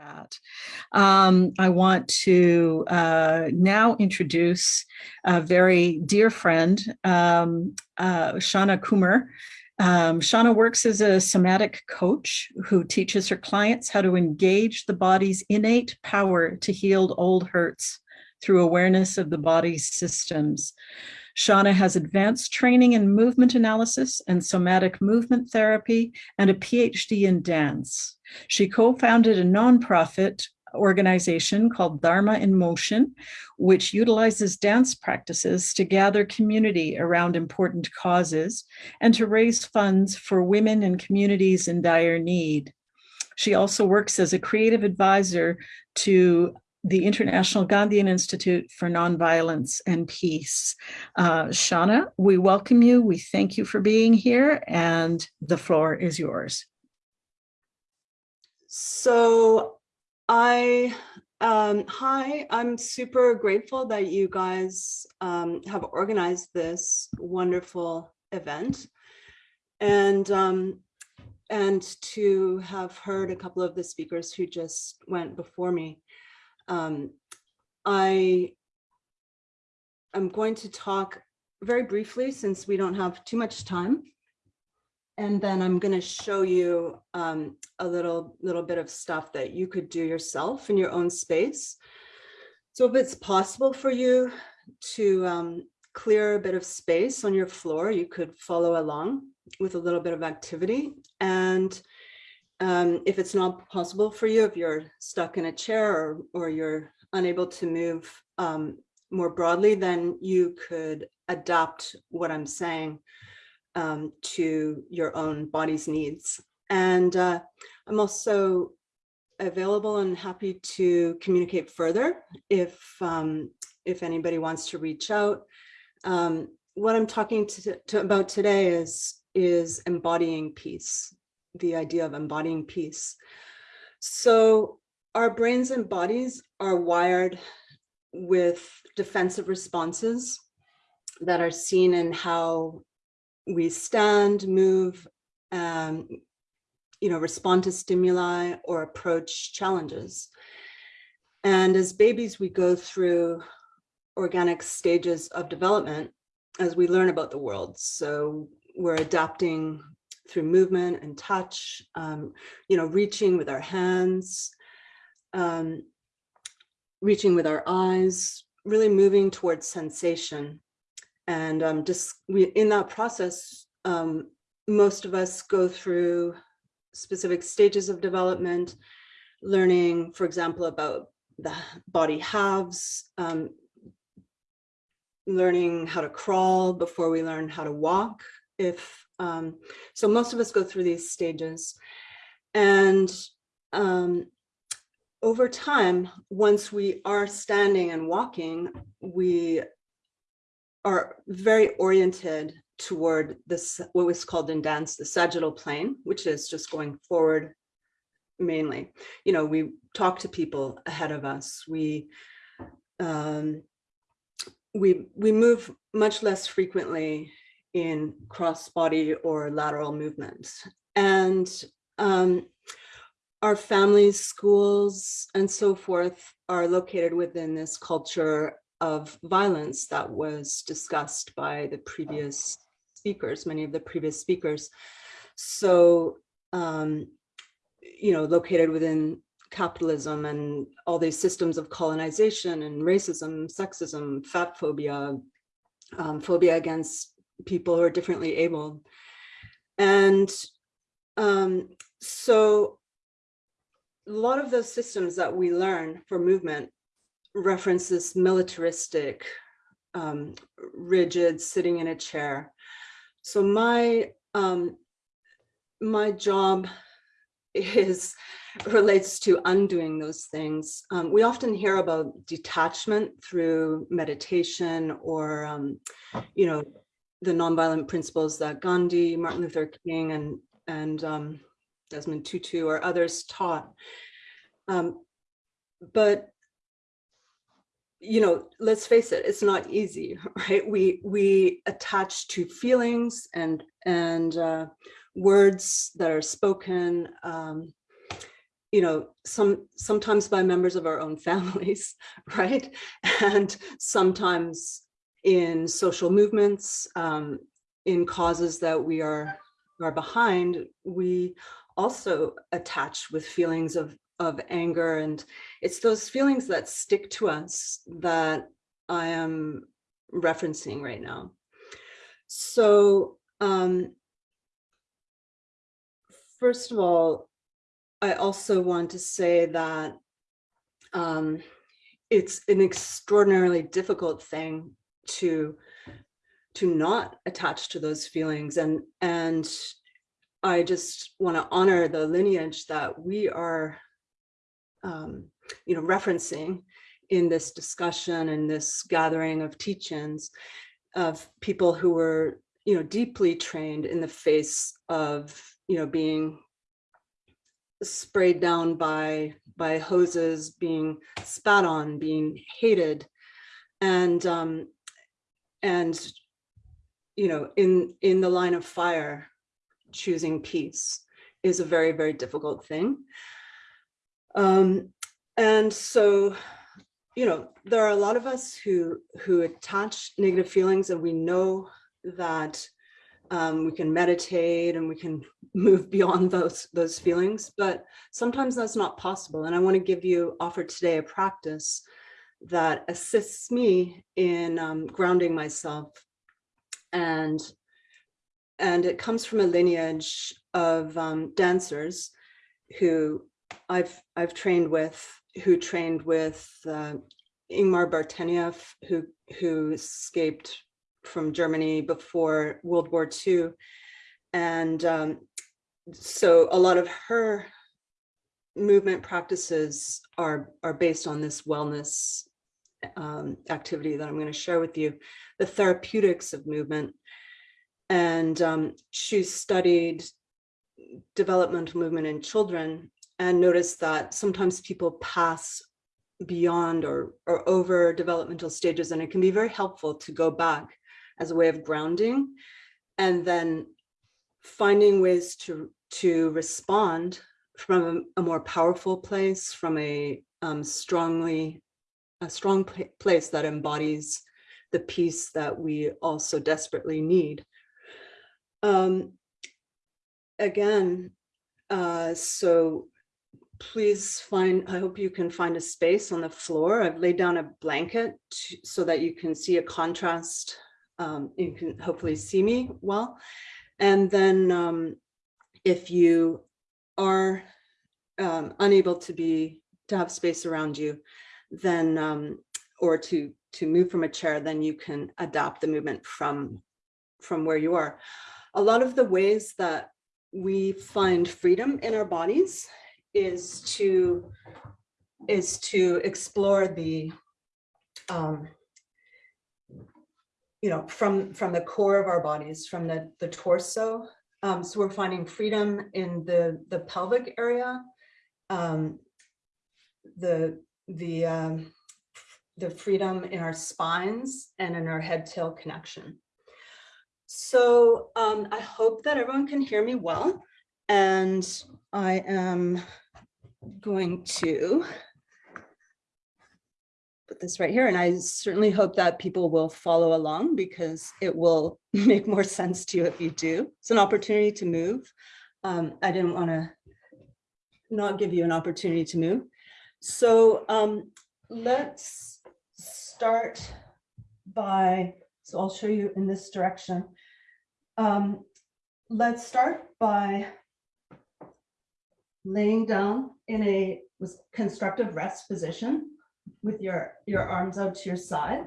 at. Um, I want to uh, now introduce a very dear friend, um, uh, Shauna Coomer. Um, Shauna works as a somatic coach who teaches her clients how to engage the body's innate power to heal old hurts through awareness of the body's systems. Shauna has advanced training in movement analysis and somatic movement therapy and a PhD in dance. She co-founded a nonprofit organization called Dharma in Motion, which utilizes dance practices to gather community around important causes and to raise funds for women and communities in dire need. She also works as a creative advisor to the International Gandhian Institute for Nonviolence and Peace. Uh, Shauna, we welcome you. We thank you for being here and the floor is yours. So I, um, hi, I'm super grateful that you guys um, have organized this wonderful event. And um, and to have heard a couple of the speakers who just went before me. Um, I am going to talk very briefly since we don't have too much time. And then I'm going to show you um, a little, little bit of stuff that you could do yourself in your own space. So if it's possible for you to um, clear a bit of space on your floor, you could follow along with a little bit of activity. And um, if it's not possible for you, if you're stuck in a chair or, or you're unable to move um, more broadly, then you could adapt what I'm saying um, to your own body's needs. And uh, I'm also available and happy to communicate further if um, if anybody wants to reach out. Um, what I'm talking to, to about today is is embodying peace the idea of embodying peace. So our brains and bodies are wired with defensive responses that are seen in how we stand, move, um, you know, respond to stimuli or approach challenges. And as babies, we go through organic stages of development as we learn about the world. So we're adapting through movement and touch, um, you know, reaching with our hands, um, reaching with our eyes, really moving towards sensation. And um, just we, in that process, um, most of us go through specific stages of development, learning, for example, about the body halves, um, learning how to crawl before we learn how to walk, if um, so most of us go through these stages. And um, over time, once we are standing and walking, we are very oriented toward this, what was called in dance, the sagittal plane, which is just going forward mainly. You know, we talk to people ahead of us. We um, we we move much less frequently in cross body or lateral movements. And um, our families, schools, and so forth are located within this culture of violence that was discussed by the previous speakers, many of the previous speakers. So, um, you know, located within capitalism and all these systems of colonization and racism, sexism, fat phobia, um, phobia against people who are differently able. And um, so a lot of those systems that we learn for movement reference this militaristic, um, rigid sitting in a chair. So my um, my job is relates to undoing those things. Um, we often hear about detachment through meditation or, um, you know, the nonviolent principles that Gandhi, Martin Luther King, and and um, Desmond Tutu or others taught. Um, but you know, let's face it, it's not easy, right? We we attach to feelings and and uh, words that are spoken, um, you know, some sometimes by members of our own families, right? And sometimes in social movements, um, in causes that we are are behind, we also attach with feelings of of anger and it's those feelings that stick to us that I am referencing right now. So um, first of all, I also want to say that um, it's an extraordinarily difficult thing to to not attach to those feelings and and I just want to honor the lineage that we are um, you know referencing in this discussion and this gathering of teach-ins of people who were you know deeply trained in the face of you know being sprayed down by by hoses being spat on being hated. And um and you know in in the line of fire choosing peace is a very very difficult thing um and so you know there are a lot of us who who attach negative feelings and we know that um, we can meditate and we can move beyond those those feelings but sometimes that's not possible. And i want to give you offer today a practice that assists me in um, grounding myself. And and it comes from a lineage of um, dancers who I've I've trained with who trained with uh, Irmgard Bartenieff who who escaped from Germany before World War II. And um, so a lot of her movement practices are, are based on this wellness um, activity that I'm going to share with you, the therapeutics of movement. And um, she studied developmental movement in children and noticed that sometimes people pass beyond or, or over developmental stages and it can be very helpful to go back as a way of grounding and then finding ways to to respond from a, a more powerful place from a um, strongly a strong place that embodies the peace that we also desperately need. Um, again uh, so please find, I hope you can find a space on the floor. I've laid down a blanket to, so that you can see a contrast um, you can hopefully see me well. And then um, if you are um, unable to be to have space around you, then um, or to to move from a chair, then you can adapt the movement from from where you are. A lot of the ways that we find freedom in our bodies is to is to explore the um, you know, from, from the core of our bodies, from the, the torso. Um, so we're finding freedom in the, the pelvic area, um, the, the, um, the freedom in our spines and in our head tail connection. So um, I hope that everyone can hear me well. And I am going to put this right here. And I certainly hope that people will follow along because it will make more sense to you if you do. It's an opportunity to move. Um, I didn't want to not give you an opportunity to move. So um, let's start by, so I'll show you in this direction. Um, let's start by laying down in a constructive rest position with your, your arms out to your side.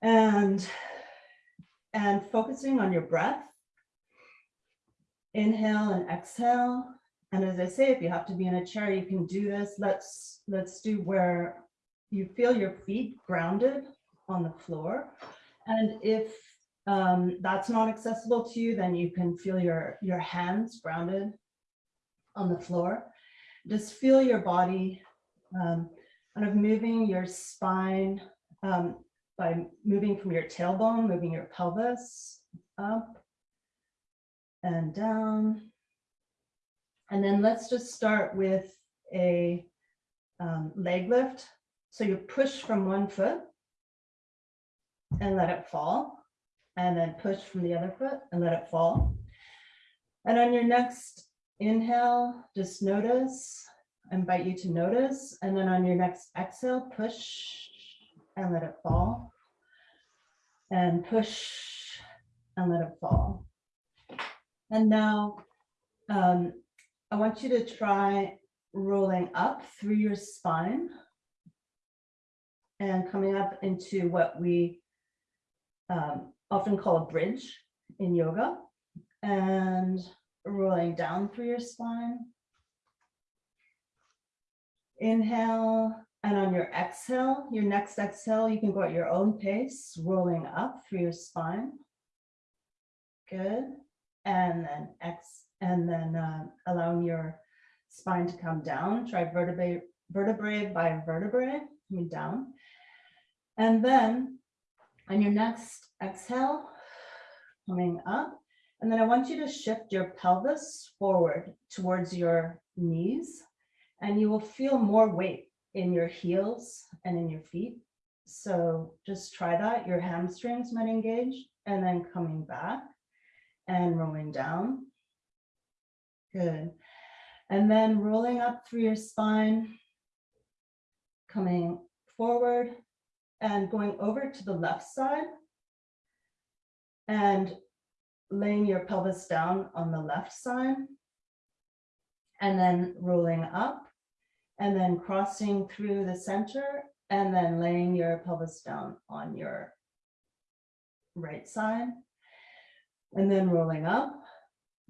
And, and focusing on your breath. Inhale and exhale. And as I say, if you have to be in a chair, you can do this. Let's, let's do where you feel your feet grounded on the floor. And if um, that's not accessible to you, then you can feel your, your hands grounded on the floor. Just feel your body um, kind of moving your spine um, by moving from your tailbone, moving your pelvis up and down And then let's just start with a um, leg lift. So you push from one foot and let it fall. And then push from the other foot and let it fall. And on your next inhale, just notice, I invite you to notice. And then on your next exhale, push and let it fall. And push and let it fall. And now um, I want you to try rolling up through your spine and coming up into what we um, often called a bridge in yoga and rolling down through your spine. Inhale, and on your exhale, your next exhale, you can go at your own pace, rolling up through your spine. Good. And then X, and then uh, allowing your spine to come down. Try vertebrae, vertebrae by vertebrae, coming down. And then on your next exhale, coming up. And then I want you to shift your pelvis forward towards your knees. And you will feel more weight in your heels and in your feet. So just try that. Your hamstrings might engage and then coming back and rolling down. Good. And then rolling up through your spine, coming forward and going over to the left side and laying your pelvis down on the left side and then rolling up and then crossing through the center and then laying your pelvis down on your right side and then rolling up,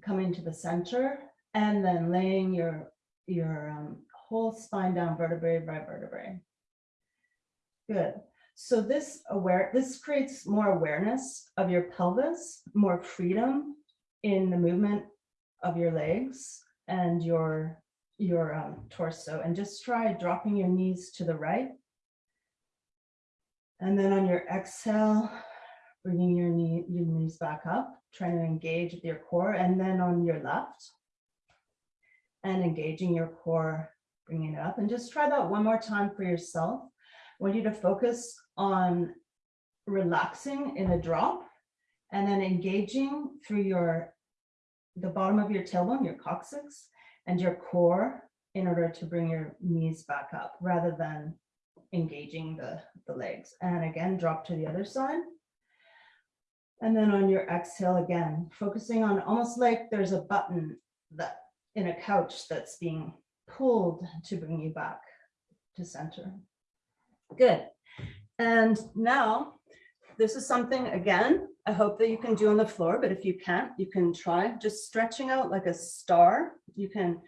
coming to the center and then laying your, your um, whole spine down vertebrae by vertebrae. Good. So this aware, this creates more awareness of your pelvis, more freedom in the movement of your legs and your your um, torso and just try dropping your knees to the right. And then on your exhale, bringing your knee, your knees back up, trying to engage with your core and then on your left and engaging your core, bringing it up and just try that one more time for yourself. I want you to focus on relaxing in a drop and then engaging through your the bottom of your tailbone, your coccyx, and your core in order to bring your knees back up rather than engaging the, the legs. And again, drop to the other side. And then on your exhale again, focusing on almost like there's a button that in a couch that's being pulled to bring you back to center. Good. And now this is something, again, I hope that you can do on the floor, but if you can't, you can try just stretching out like a star. You can,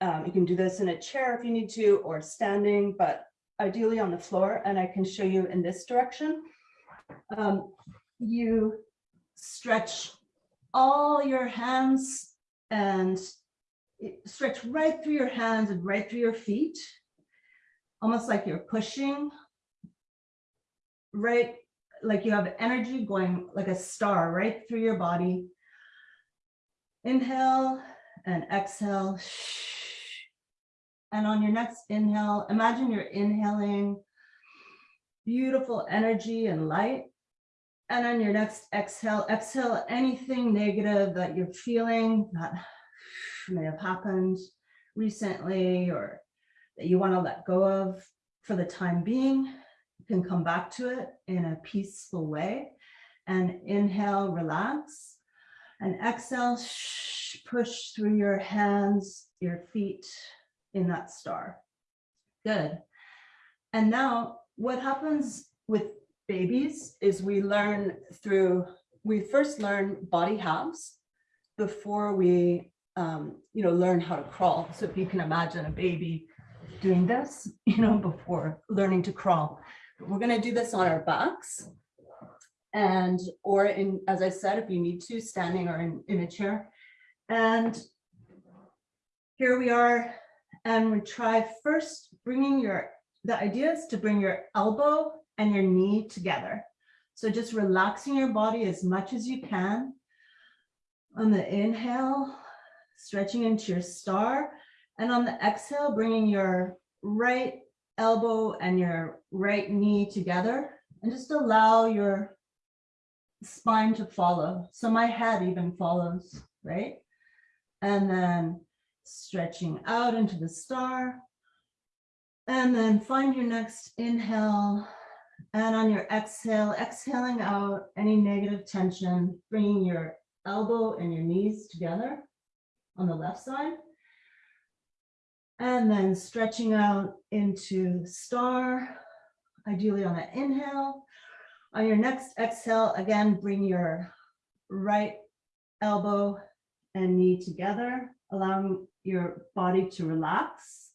um, you can do this in a chair if you need to, or standing, but ideally on the floor. And I can show you in this direction. Um, you stretch all your hands and stretch right through your hands and right through your feet, almost like you're pushing right like you have energy going like a star right through your body. Inhale and exhale. And on your next inhale, imagine you're inhaling beautiful energy and light. And on your next exhale, exhale anything negative that you're feeling that may have happened recently or that you want to let go of for the time being can come back to it in a peaceful way and inhale, relax and exhale, push through your hands, your feet in that star. Good. And now what happens with babies is we learn through, we first learn body halves before we, um, you know, learn how to crawl. So if you can imagine a baby doing this, you know, before learning to crawl. We're going to do this on our backs and or in, as I said, if you need to, standing or in, in a chair. And here we are. And we try first bringing your, the idea is to bring your elbow and your knee together. So just relaxing your body as much as you can. On the inhale, stretching into your star. And on the exhale, bringing your right elbow and your right knee together and just allow your spine to follow. So my head even follows, right? And then stretching out into the star. And then find your next inhale. And on your exhale, exhaling out any negative tension, bringing your elbow and your knees together on the left side. And then stretching out into star, ideally on an inhale. On your next exhale, again, bring your right elbow and knee together, allowing your body to relax,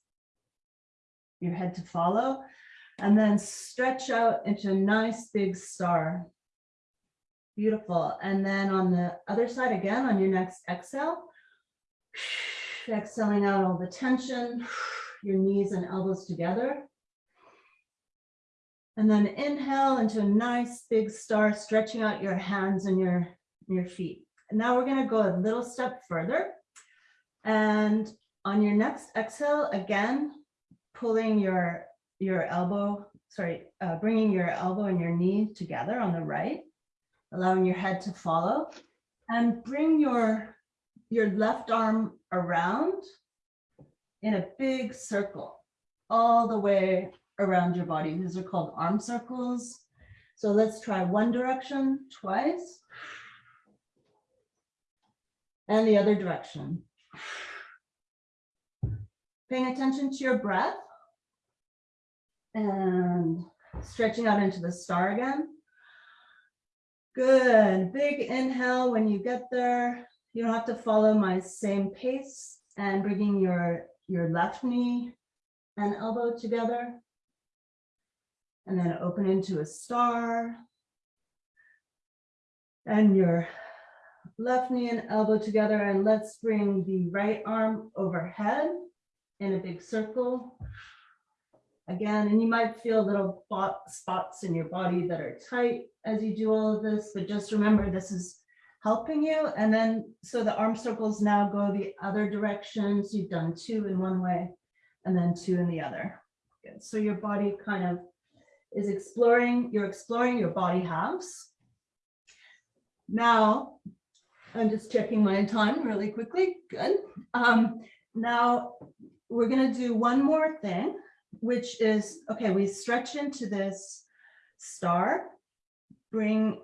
your head to follow, and then stretch out into a nice big star. Beautiful. And then on the other side again, on your next exhale, exhaling out all the tension, your knees and elbows together. And then inhale into a nice big star, stretching out your hands and your, your feet. And now we're gonna go a little step further. And on your next exhale, again, pulling your, your elbow, sorry, uh, bringing your elbow and your knee together on the right, allowing your head to follow. And bring your, your left arm around in a big circle, all the way around your body. These are called arm circles. So let's try one direction twice. And the other direction. Paying attention to your breath. And stretching out into the star again. Good, big inhale when you get there. You don't have to follow my same pace and bringing your, your left knee and elbow together. And then open into a star. And your left knee and elbow together and let's bring the right arm overhead in a big circle. Again, and you might feel little spots in your body that are tight as you do all of this, but just remember this is helping you. And then, so the arm circles now go the other directions. You've done two in one way and then two in the other. Good. So your body kind of is exploring, you're exploring your body halves. Now, I'm just checking my time really quickly. Good. Um, now we're going to do one more thing, which is okay. We stretch into this star. Bring.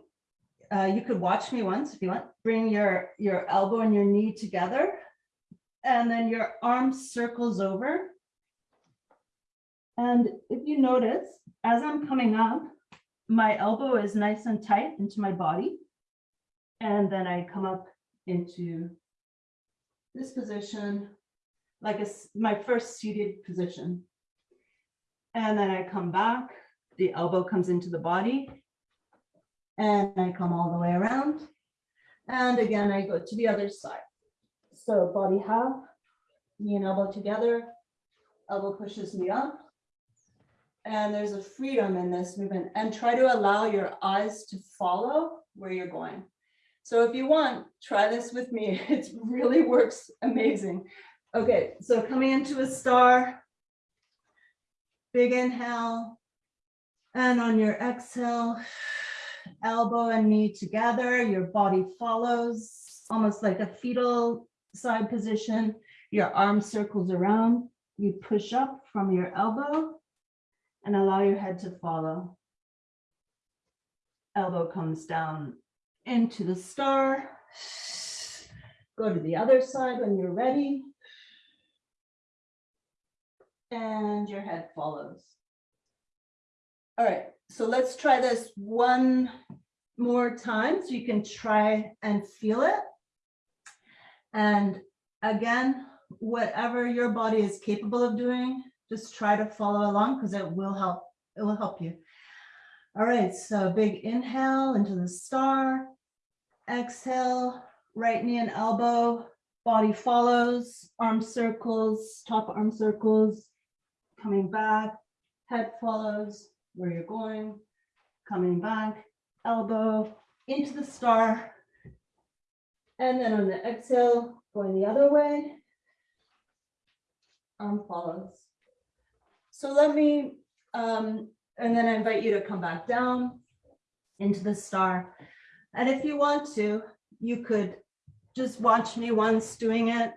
Uh, you could watch me once if you want. Bring your your elbow and your knee together, and then your arm circles over. And if you notice, as I'm coming up, my elbow is nice and tight into my body. And then I come up into this position, like a, my first seated position. And then I come back, the elbow comes into the body. And I come all the way around. And again, I go to the other side. So body half, knee and elbow together, elbow pushes me up. And there's a freedom in this movement and try to allow your eyes to follow where you're going. So if you want, try this with me. It really works amazing. Okay, so coming into a star. Big inhale. And on your exhale, elbow and knee together, your body follows almost like a fetal side position. Your arm circles around. You push up from your elbow and allow your head to follow. Elbow comes down into the star. Go to the other side when you're ready. And your head follows. All right, so let's try this one more time so you can try and feel it. And again, whatever your body is capable of doing, just try to follow along because it will help. It will help you. All right, so big inhale into the star. Exhale, right knee and elbow, body follows, arm circles, top arm circles, coming back, head follows where you're going, coming back, elbow into the star. And then on the exhale, Going the other way. Arm follows. So let me, um, and then I invite you to come back down into the star. And if you want to, you could just watch me once doing it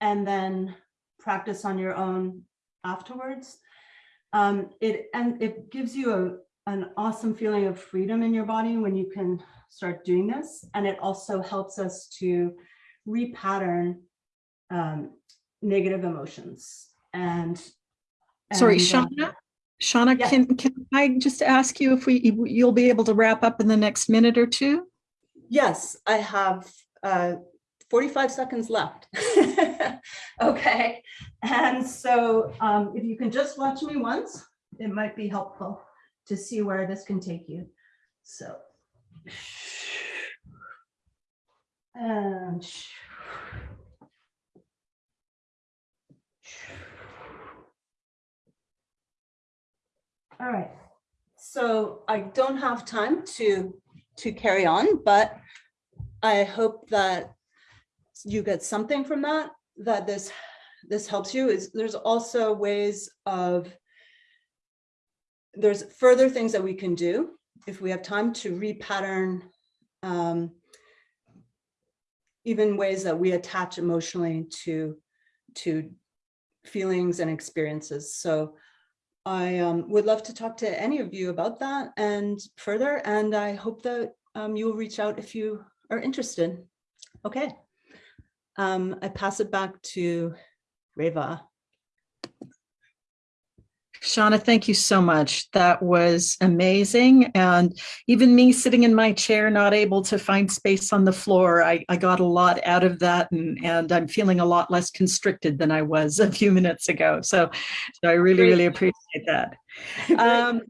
and then practice on your own afterwards. Um, it and it gives you a, an awesome feeling of freedom in your body when you can start doing this. And it also helps us to repattern um, negative emotions. And Sorry, and, um, Shauna? Shauna, yeah. can, can I just ask you if we, you'll be able to wrap up in the next minute or two? Yes, I have uh, 45 seconds left. Okay, and so um, if you can just watch me once, it might be helpful to see where this can take you. So. And. All right. So I don't have time to, to carry on, but I hope that you get something from that, that this, this helps you is there's also ways of there's further things that we can do if we have time to repattern um, even ways that we attach emotionally to to feelings and experiences. So I um, would love to talk to any of you about that and further, and I hope that um, you will reach out if you are interested. Okay. Um, I pass it back to Reva. Shauna, thank you so much. That was amazing. And even me sitting in my chair, not able to find space on the floor, I, I got a lot out of that and, and I'm feeling a lot less constricted than I was a few minutes ago. So, so I really, really appreciate that. Um,